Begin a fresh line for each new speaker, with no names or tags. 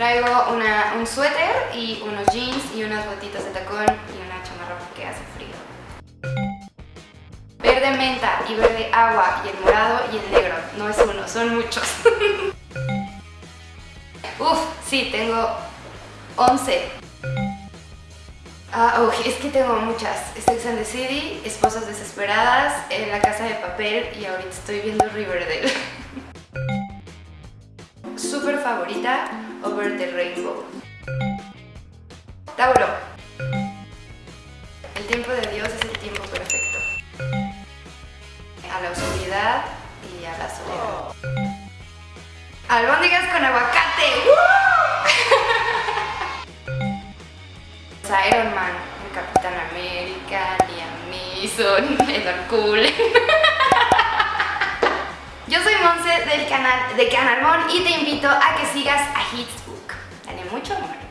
Traigo un suéter y unos jeans y unas botitas de tacón y una chamarra porque hace frío. Verde menta y verde agua y el morado y el negro. No es uno, son muchos. Uf, sí, tengo 11. Ah, uy, es que tengo muchas. Sex and the City, Esposas Desesperadas, La Casa de Papel y ahorita estoy viendo Riverdale. Over the Rainbow. Tauro. El tiempo de Dios es el tiempo perfecto. A la oscuridad y a la soledad. Albóndigas con aguacate. Iron Man, Capitán América, Liam Neeson, Edward Cullen. Del canal de Canalmon y te invito a que sigas a Hitsbook. Dale mucho amor.